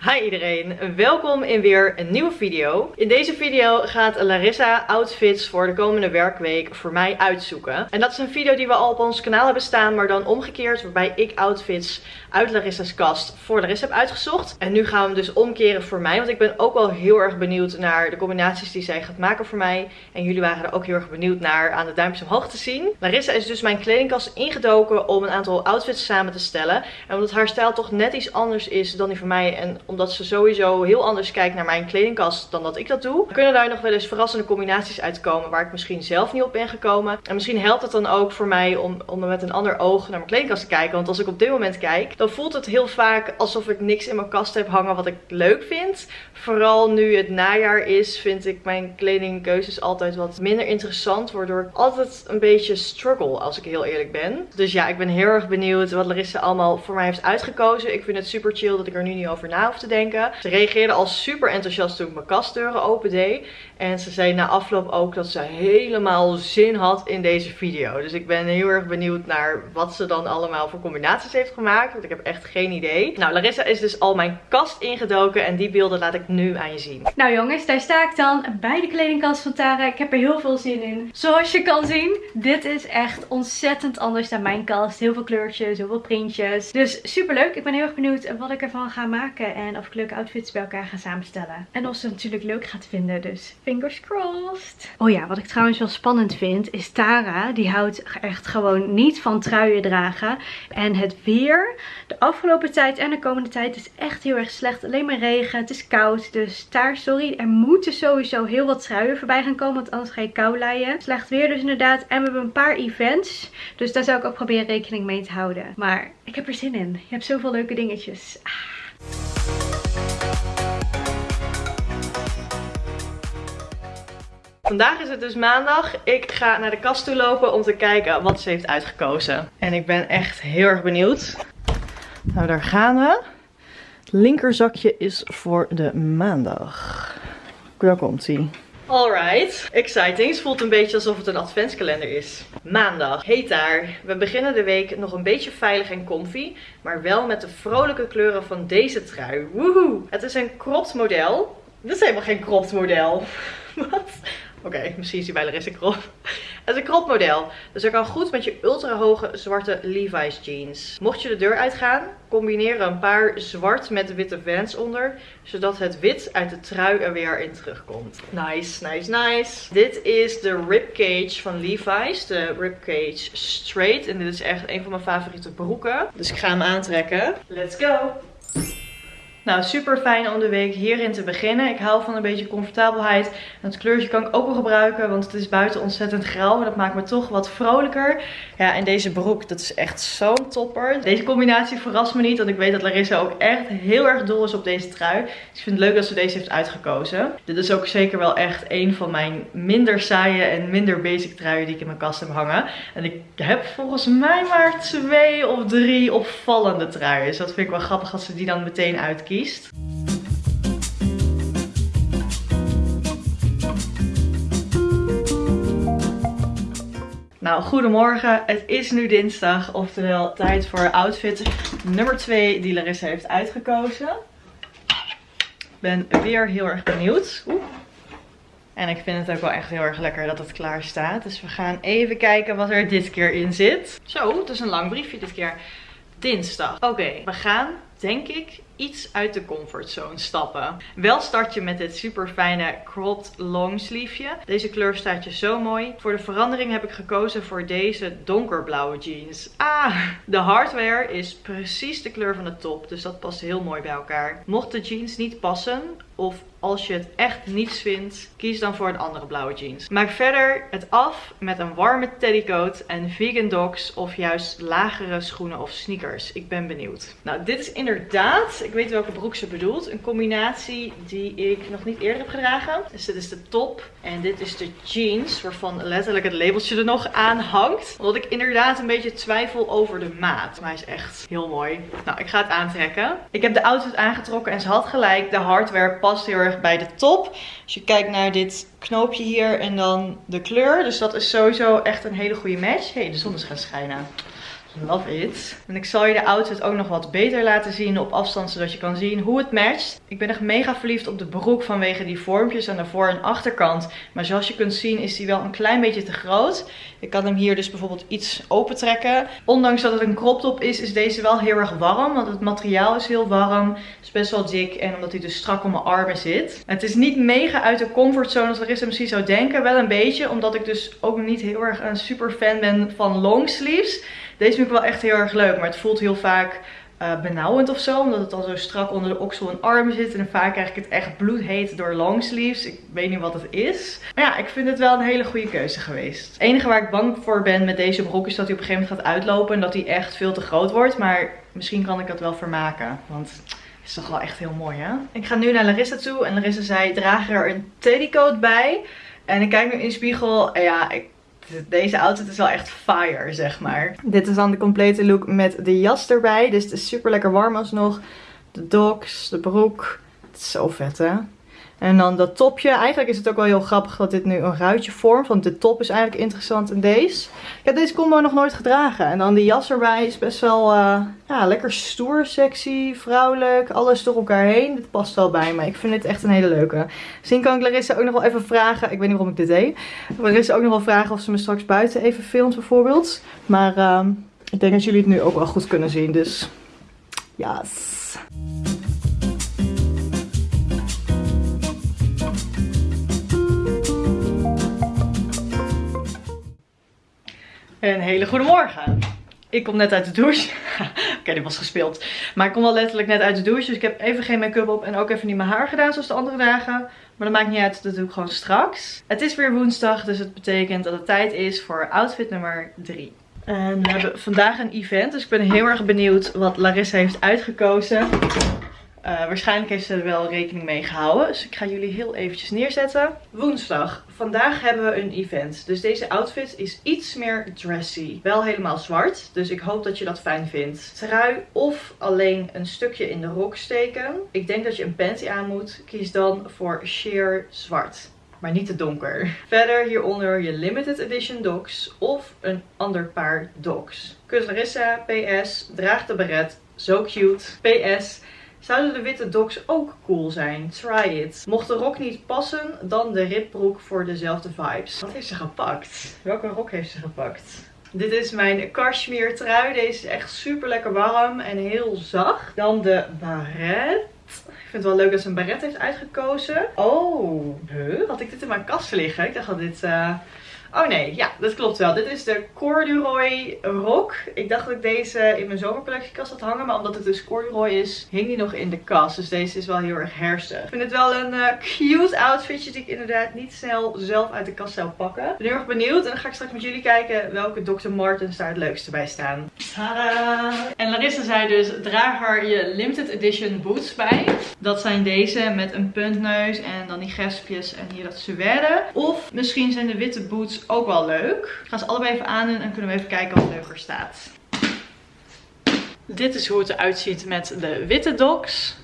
Hi iedereen, welkom in weer een nieuwe video. In deze video gaat Larissa outfits voor de komende werkweek voor mij uitzoeken. En dat is een video die we al op ons kanaal hebben staan, maar dan omgekeerd. Waarbij ik outfits uit Larissa's kast voor Larissa heb uitgezocht. En nu gaan we hem dus omkeren voor mij, want ik ben ook wel heel erg benieuwd naar de combinaties die zij gaat maken voor mij. En jullie waren er ook heel erg benieuwd naar aan de duimpjes omhoog te zien. Larissa is dus mijn kledingkast ingedoken om een aantal outfits samen te stellen. En omdat haar stijl toch net iets anders is dan die van mij en omdat ze sowieso heel anders kijkt naar mijn kledingkast dan dat ik dat doe. Kunnen daar nog wel eens verrassende combinaties uitkomen waar ik misschien zelf niet op ben gekomen. En misschien helpt het dan ook voor mij om, om met een ander oog naar mijn kledingkast te kijken. Want als ik op dit moment kijk, dan voelt het heel vaak alsof ik niks in mijn kast heb hangen wat ik leuk vind. Vooral nu het najaar is, vind ik mijn kledingkeuzes altijd wat minder interessant. Waardoor ik altijd een beetje struggle, als ik heel eerlijk ben. Dus ja, ik ben heel erg benieuwd wat Larissa allemaal voor mij heeft uitgekozen. Ik vind het super chill dat ik er nu niet over na te denken. Ze reageerde al super enthousiast toen ik mijn kastdeuren open deed. En ze zei na afloop ook dat ze helemaal zin had in deze video. Dus ik ben heel erg benieuwd naar wat ze dan allemaal voor combinaties heeft gemaakt. Want ik heb echt geen idee. Nou, Larissa is dus al mijn kast ingedoken. En die beelden laat ik nu aan je zien. Nou jongens, daar sta ik dan bij de kledingkast van Tara. Ik heb er heel veel zin in. Zoals je kan zien, dit is echt ontzettend anders dan mijn kast. Heel veel kleurtjes, heel veel printjes. Dus super leuk. Ik ben heel erg benieuwd wat ik ervan ga maken. En of ik leuke outfits bij elkaar ga samenstellen. En of ze het natuurlijk leuk gaat vinden. Dus fingers crossed. Oh ja, wat ik trouwens wel spannend vind is Tara. Die houdt echt gewoon niet van truien dragen. En het weer de afgelopen tijd en de komende tijd is echt heel erg slecht. Alleen maar regen. Het is koud. Dus daar, sorry. Er moeten sowieso heel wat truien voorbij gaan komen. Want anders ga je kou leien. Slecht weer dus inderdaad. En we hebben een paar events. Dus daar zou ik ook proberen rekening mee te houden. Maar ik heb er zin in. Je hebt zoveel leuke dingetjes. Ah. Vandaag is het dus maandag. Ik ga naar de kast toe lopen om te kijken wat ze heeft uitgekozen. En ik ben echt heel erg benieuwd. Nou, daar gaan we. Het linkerzakje is voor de maandag. Daar komt ie. Alright, exciting. Het voelt een beetje alsof het een adventskalender is. Maandag, heet daar. We beginnen de week nog een beetje veilig en comfy, maar wel met de vrolijke kleuren van deze trui. Woehoe! Het is een cropped model. Dit is helemaal geen cropped model. Wat? Oké, misschien is die bij Larissa krop. Het is een crop model. Dus dat kan goed met je ultra hoge zwarte Levi's jeans. Mocht je de deur uitgaan, combineer een paar zwart met witte vans onder. Zodat het wit uit de trui er weer in terugkomt. Nice, nice, nice. Dit is de ribcage van Levi's. De ribcage straight. En dit is echt een van mijn favoriete broeken. Dus ik ga hem aantrekken. Let's go! Nou, super fijn om de week hierin te beginnen. Ik hou van een beetje comfortabelheid. En het kleurtje kan ik ook wel gebruiken, want het is buiten ontzettend grauw. En dat maakt me toch wat vrolijker. Ja, en deze broek, dat is echt zo'n topper. Deze combinatie verrast me niet, want ik weet dat Larissa ook echt heel erg dol is op deze trui. Dus ik vind het leuk dat ze deze heeft uitgekozen. Dit is ook zeker wel echt een van mijn minder saaie en minder basic truien die ik in mijn kast heb hangen. En ik heb volgens mij maar twee of drie opvallende truien. Dus dat vind ik wel grappig als ze die dan meteen uitkiezen. Nou, goedemorgen. Het is nu dinsdag, oftewel tijd voor outfit nummer 2 die Larissa heeft uitgekozen. Ik ben weer heel erg benieuwd. Oeh. En ik vind het ook wel echt heel erg lekker dat het klaar staat. Dus we gaan even kijken wat er dit keer in zit. Zo, het is een lang briefje dit keer. Dinsdag. Oké, we gaan denk ik iets uit de comfortzone stappen. Wel start je met dit super fijne cropped longsleeveje. Deze kleur staat je zo mooi. Voor de verandering heb ik gekozen voor deze donkerblauwe jeans. Ah, de hardware is precies de kleur van de top. Dus dat past heel mooi bij elkaar. Mocht de jeans niet passen of als je het echt niets vindt, kies dan voor een andere blauwe jeans. Maak verder het af met een warme teddycoat en vegan dogs of juist lagere schoenen of sneakers. Ik ben benieuwd. Nou, dit is inderdaad ik weet welke broek ze bedoelt. Een combinatie die ik nog niet eerder heb gedragen. Dus dit is de top. En dit is de jeans. Waarvan letterlijk het labeltje er nog aan hangt. Omdat ik inderdaad een beetje twijfel over de maat. Maar hij is echt heel mooi. Nou, ik ga het aantrekken. Ik heb de outfit aangetrokken. En ze had gelijk. De hardware past heel erg bij de top. Als je kijkt naar dit knoopje hier. En dan de kleur. Dus dat is sowieso echt een hele goede match. Hé, hey, de zon is gaan schijnen. Love it. En ik zal je de outfit ook nog wat beter laten zien op afstand, zodat je kan zien hoe het matcht. Ik ben echt mega verliefd op de broek vanwege die vormpjes aan de voor- en achterkant. Maar zoals je kunt zien is die wel een klein beetje te groot. Ik kan hem hier dus bijvoorbeeld iets open trekken. Ondanks dat het een crop top is, is deze wel heel erg warm. Want het materiaal is heel warm. Het is best wel dik en omdat hij dus strak om mijn armen zit. Het is niet mega uit de comfortzone als Larissa misschien zou denken. Wel een beetje, omdat ik dus ook niet heel erg een super fan ben van longsleeves. Deze vind ik wel echt heel erg leuk, maar het voelt heel vaak uh, benauwend of zo. Omdat het al zo strak onder de oksel en armen zit. En vaak krijg ik het echt bloedheet door longsleeves. Ik weet niet wat het is. Maar ja, ik vind het wel een hele goede keuze geweest. Het enige waar ik bang voor ben met deze broek is dat hij op een gegeven moment gaat uitlopen. En dat hij echt veel te groot wordt. Maar misschien kan ik dat wel vermaken. Want... Is toch wel echt heel mooi, hè? Ik ga nu naar Larissa toe. En Larissa zei, draag er een teddycoat bij. En ik kijk nu in de spiegel. En ja, ik deze outfit is wel echt fire, zeg maar. Dit is dan de complete look met de jas erbij. Dus het is super lekker warm alsnog. De docs, de broek. Het is zo vet, hè? En dan dat topje. Eigenlijk is het ook wel heel grappig dat dit nu een ruitje vormt. Want de top is eigenlijk interessant in deze. Ik heb deze combo nog nooit gedragen. En dan die jas erbij is best wel uh, ja, lekker stoer, sexy, vrouwelijk. Alles door elkaar heen. Dit past wel bij me. Ik vind dit echt een hele leuke. Misschien kan ik Larissa ook nog wel even vragen. Ik weet niet waarom ik dit deed. Larissa ook nog wel vragen of ze me straks buiten even filmt bijvoorbeeld. Maar uh, ik denk dat jullie het nu ook wel goed kunnen zien. Dus yes. Een hele goede morgen. Ik kom net uit de douche. Oké, dit was gespeeld. Maar ik kom wel letterlijk net uit de douche. Dus ik heb even geen make-up op en ook even niet mijn haar gedaan zoals de andere dagen. Maar dat maakt niet uit, dat doe ik gewoon straks. Het is weer woensdag, dus het betekent dat het tijd is voor outfit nummer 3. En we hebben vandaag een event, dus ik ben heel erg benieuwd wat Larissa heeft uitgekozen. Uh, waarschijnlijk heeft ze er wel rekening mee gehouden. Dus ik ga jullie heel eventjes neerzetten. Woensdag. Vandaag hebben we een event. Dus deze outfit is iets meer dressy. Wel helemaal zwart. Dus ik hoop dat je dat fijn vindt. Trui of alleen een stukje in de rok steken. Ik denk dat je een panty aan moet. Kies dan voor sheer zwart maar niet te donker. Verder hieronder je limited edition docs of een ander paar docs. Kus Larissa, PS, draag de beret, zo cute. PS, Zouden de witte docs ook cool zijn? Try it. Mocht de rok niet passen, dan de ribbroek voor dezelfde vibes. Wat heeft ze gepakt? Welke rok heeft ze gepakt? Dit is mijn cashmere trui. Deze is echt super lekker warm en heel zacht. Dan de baret. Ik vind het wel leuk dat ze een baret heeft uitgekozen. Oh, huh? had ik dit in mijn kast liggen? Ik dacht dat dit... Uh Oh nee, ja, dat klopt wel. Dit is de corduroy rok. Ik dacht dat ik deze in mijn zomercollectiekast had hangen. Maar omdat het dus corduroy is, hing die nog in de kast. Dus deze is wel heel erg herstig. Ik vind het wel een uh, cute outfitje die ik inderdaad niet snel zelf uit de kast zou pakken. Ik ben heel erg benieuwd. En dan ga ik straks met jullie kijken welke Dr. Martens daar het leukste bij staan. Tada! En Larissa zei dus, draag er je limited edition boots bij. Dat zijn deze met een puntneus en dan die gespjes en hier dat suède. Of misschien zijn de witte boots ook wel leuk. Ik ga ze allebei even aan en kunnen we even kijken wat leuker staat. Dit is hoe het eruit ziet met de witte docs.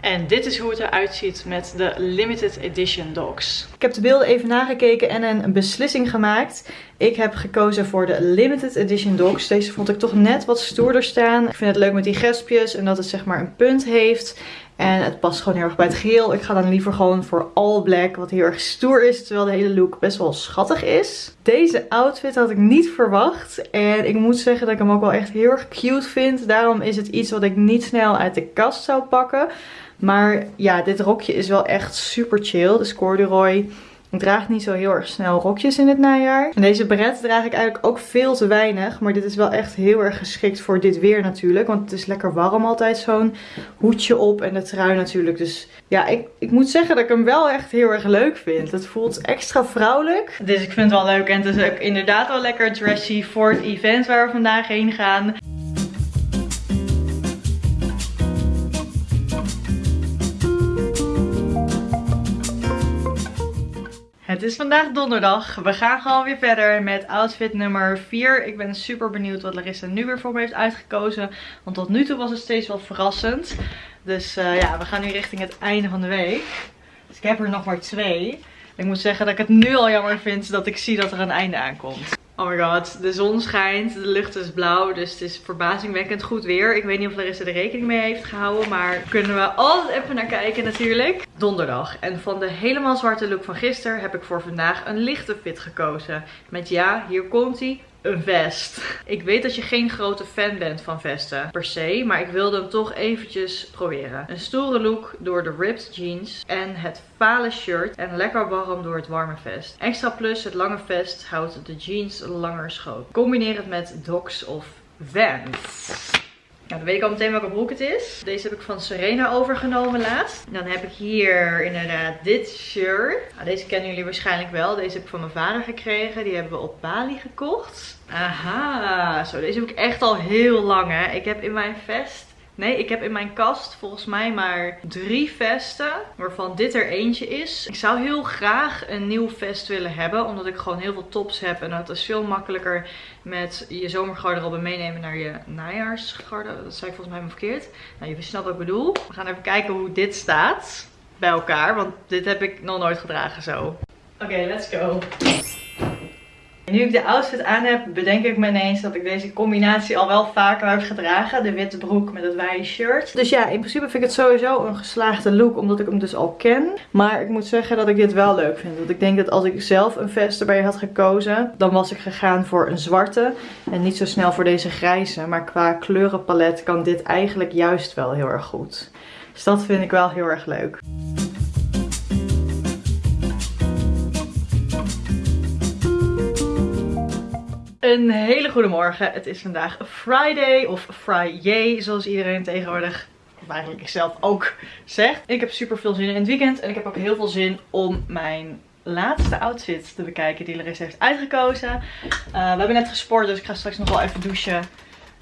En dit is hoe het eruit ziet met de limited edition docs. Ik heb de beelden even nagekeken en een beslissing gemaakt. Ik heb gekozen voor de limited edition docs. Deze vond ik toch net wat stoerder staan. Ik vind het leuk met die gespjes en dat het zeg maar een punt heeft. En het past gewoon heel erg bij het geheel. Ik ga dan liever gewoon voor all black, wat heel erg stoer is, terwijl de hele look best wel schattig is. Deze outfit had ik niet verwacht. En ik moet zeggen dat ik hem ook wel echt heel erg cute vind. Daarom is het iets wat ik niet snel uit de kast zou pakken. Maar ja, dit rokje is wel echt super chill. Dus corduroy ik draag niet zo heel erg snel rokjes in het najaar. En deze beret draag ik eigenlijk ook veel te weinig. Maar dit is wel echt heel erg geschikt voor dit weer natuurlijk. Want het is lekker warm altijd zo'n hoedje op en de trui natuurlijk. Dus ja, ik, ik moet zeggen dat ik hem wel echt heel erg leuk vind. Het voelt extra vrouwelijk. Dus ik vind het wel leuk. En het is ook inderdaad wel lekker dressy voor het event waar we vandaag heen gaan. Het is vandaag donderdag. We gaan gewoon weer verder met outfit nummer 4. Ik ben super benieuwd wat Larissa nu weer voor me heeft uitgekozen. Want tot nu toe was het steeds wel verrassend. Dus uh, ja, we gaan nu richting het einde van de week. Dus ik heb er nog maar twee. Ik moet zeggen dat ik het nu al jammer vind dat ik zie dat er een einde aankomt. Oh my god, de zon schijnt, de lucht is blauw, dus het is verbazingwekkend goed weer. Ik weet niet of Larissa er rekening mee heeft gehouden, maar kunnen we altijd even naar kijken natuurlijk. Donderdag. En van de helemaal zwarte look van gisteren heb ik voor vandaag een lichte fit gekozen. Met ja, hier komt hij, een vest. Ik weet dat je geen grote fan bent van vesten per se, maar ik wilde hem toch eventjes proberen. Een stoere look door de ripped jeans en het vale shirt en lekker warm door het warme vest. Extra plus, het lange vest houdt de jeans langer schoon. Combineer het met Docs of Vans. Dan weet ik al meteen welke broek het is. Deze heb ik van Serena overgenomen laatst. Dan heb ik hier inderdaad dit shirt. Nou, deze kennen jullie waarschijnlijk wel. Deze heb ik van mijn vader gekregen. Die hebben we op Bali gekocht. Aha, zo deze heb ik echt al heel lang hè. Ik heb in mijn vest Nee, ik heb in mijn kast volgens mij maar drie vesten. Waarvan dit er eentje is. Ik zou heel graag een nieuw vest willen hebben. Omdat ik gewoon heel veel tops heb. En dat is veel makkelijker met je zomergarderobe meenemen naar je najaarsgarderobe. Dat zei ik volgens mij maar verkeerd. Nou, je snapt wat ik bedoel. We gaan even kijken hoe dit staat bij elkaar. Want dit heb ik nog nooit gedragen zo. Oké, let's go. Nu ik de outfit aan heb, bedenk ik me ineens dat ik deze combinatie al wel vaker heb gedragen. De witte broek met het wijde shirt. Dus ja, in principe vind ik het sowieso een geslaagde look, omdat ik hem dus al ken. Maar ik moet zeggen dat ik dit wel leuk vind. Want ik denk dat als ik zelf een vest erbij had gekozen, dan was ik gegaan voor een zwarte. En niet zo snel voor deze grijze. Maar qua kleurenpalet kan dit eigenlijk juist wel heel erg goed. Dus dat vind ik wel heel erg leuk. Een hele goede morgen. Het is vandaag Friday of Friday zoals iedereen tegenwoordig, eigenlijk ik zelf ook zegt. Ik heb super veel zin in het weekend en ik heb ook heel veel zin om mijn laatste outfit te bekijken die Larissa heeft uitgekozen. Uh, we hebben net gesport dus ik ga straks nog wel even douchen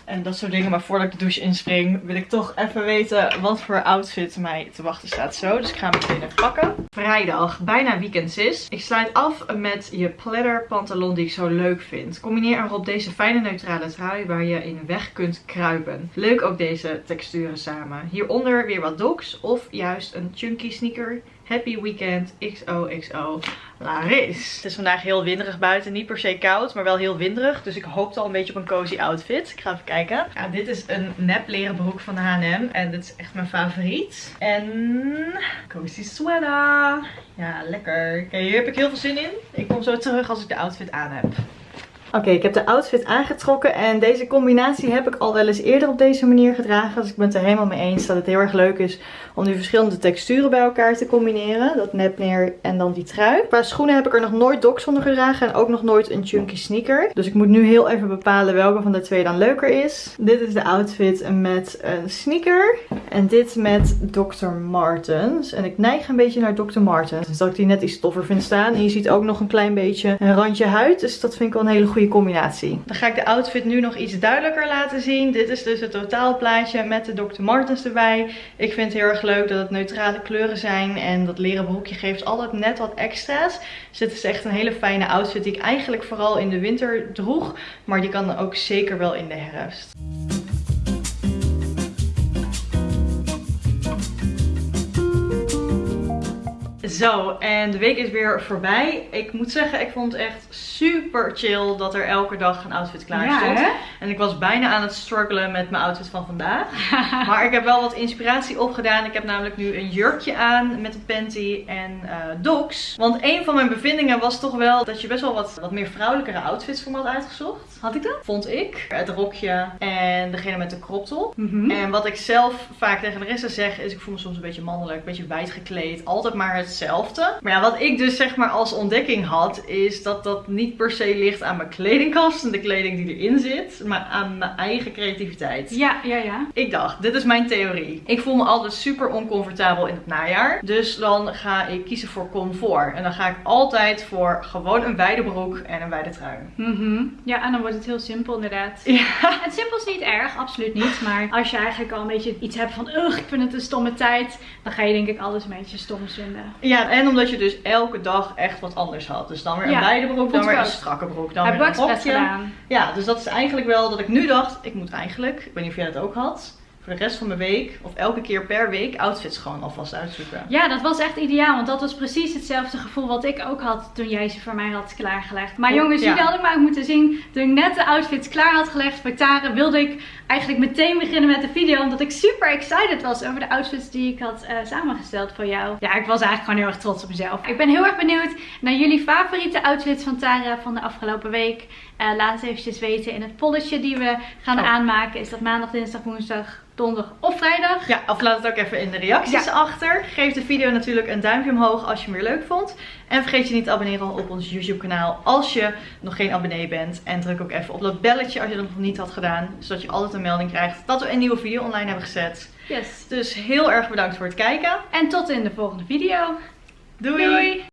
en dat soort dingen. Maar voordat ik de douche inspring wil ik toch even weten wat voor outfit mij te wachten staat zo. Dus ik ga hem meteen even pakken. Vrijdag, bijna weekend is. Ik sluit af met je platter pantalon die ik zo leuk vind. Combineer erop deze fijne neutrale trui waar je in weg kunt kruipen. Leuk ook deze texturen samen. Hieronder weer wat docs of juist een chunky sneaker Happy Weekend XOXO Laris. Het is vandaag heel winderig buiten. Niet per se koud, maar wel heel winderig. Dus ik hoopte al een beetje op een cozy outfit. Ik ga even kijken. Ja, dit is een nep leren broek van de H&M. En dit is echt mijn favoriet. En cozy sweater. Ja, lekker. Oké, hier heb ik heel veel zin in. Ik kom zo terug als ik de outfit aan heb. Oké, ik heb de outfit aangetrokken en deze combinatie heb ik al wel eens eerder op deze manier gedragen. Dus ik ben het er helemaal mee eens dat het heel erg leuk is om die verschillende texturen bij elkaar te combineren. Dat nepneer en dan die trui. Qua schoenen heb ik er nog nooit docs onder gedragen en ook nog nooit een chunky sneaker. Dus ik moet nu heel even bepalen welke van de twee dan leuker is. Dit is de outfit met een sneaker en dit met Dr. Martens. En ik neig een beetje naar Dr. Martens. Dus dat ik die net iets toffer vind staan. En je ziet ook nog een klein beetje een randje huid. Dus dat vind ik wel een hele goede combinatie. Dan ga ik de outfit nu nog iets duidelijker laten zien. Dit is dus het totaalplaatje met de Dr. Martens erbij. Ik vind het heel erg leuk dat het neutrale kleuren zijn. En dat leren broekje geeft altijd net wat extra's. Dus dit is echt een hele fijne outfit die ik eigenlijk vooral in de winter droeg. Maar die kan ook zeker wel in de herfst. Zo, en de week is weer voorbij. Ik moet zeggen, ik vond het echt super chill dat er elke dag een outfit klaar stond. En ik was bijna aan het struggelen met mijn outfit van vandaag. maar ik heb wel wat inspiratie opgedaan. Ik heb namelijk nu een jurkje aan met een panty en uh, docs. Want een van mijn bevindingen was toch wel dat je best wel wat, wat meer vrouwelijkere outfits voor me had uitgezocht. Had ik dat? Vond ik. Het rokje en degene met de crop top. Mhm. En wat ik zelf vaak tegen de rest zeg is ik voel me soms een beetje mannelijk, een beetje wijd gekleed. Altijd maar hetzelfde. Maar ja, wat ik dus zeg maar als ontdekking had is dat dat niet per se ligt aan mijn kledingkast en de kleding die erin zit, maar aan mijn eigen creativiteit. Ja, ja, ja. Ik dacht, dit is mijn theorie. Ik voel me altijd super oncomfortabel in het najaar. Dus dan ga ik kiezen voor comfort. En dan ga ik altijd voor gewoon een wijde broek en een wijde trui. Mm Ja, en dan wordt het heel simpel inderdaad. Ja. Het simpel is niet erg, absoluut niet. Maar als je eigenlijk al een beetje iets hebt van, ugh, ik vind het een stomme tijd. Dan ga je denk ik alles een beetje stom vinden. Ja, en omdat je dus elke dag echt wat anders had. Dus dan weer een wijde broek, dan weer een strakke broek. Dan Heb ik gedaan. Ja, dus dat is eigenlijk wel dat ik nu dacht, ik moet eigenlijk, ik weet niet of jij dat ook had, voor de rest van mijn week, of elke keer per week, outfits gewoon alvast uitzoeken. Ja, dat was echt ideaal, want dat was precies hetzelfde gevoel wat ik ook had toen jij ze voor mij had klaargelegd. Maar Oh, jongens, ja. jullie hadden maar ook moeten zien, toen ik net de outfits klaar had gelegd voor Tara, wilde ik eigenlijk meteen beginnen met de video, omdat ik super excited was over de outfits die ik had eh, samengesteld voor jou. Ja, ik was eigenlijk gewoon heel erg trots op mezelf. Ik ben heel erg benieuwd naar jullie favoriete outfits van Tara van de afgelopen week. Eh, laat het eventjes weten in het polletje die we gaan Oh. aanmaken. Is dat maandag, dinsdag, woensdag, donderdag of vrijdag? Ja, of laat het ook even in de reacties Ja. achter. Geef de video natuurlijk een duimpje omhoog als je hem weer leuk vond. En vergeet je niet te abonneren op ons YouTube kanaal als je nog geen abonnee bent. En druk ook even op dat belletje als je dat nog niet had gedaan. Zodat je altijd een melding krijgt dat we een nieuwe video online hebben gezet. Yes. Dus heel erg bedankt voor het kijken. En tot in de volgende video. Doei! Doei.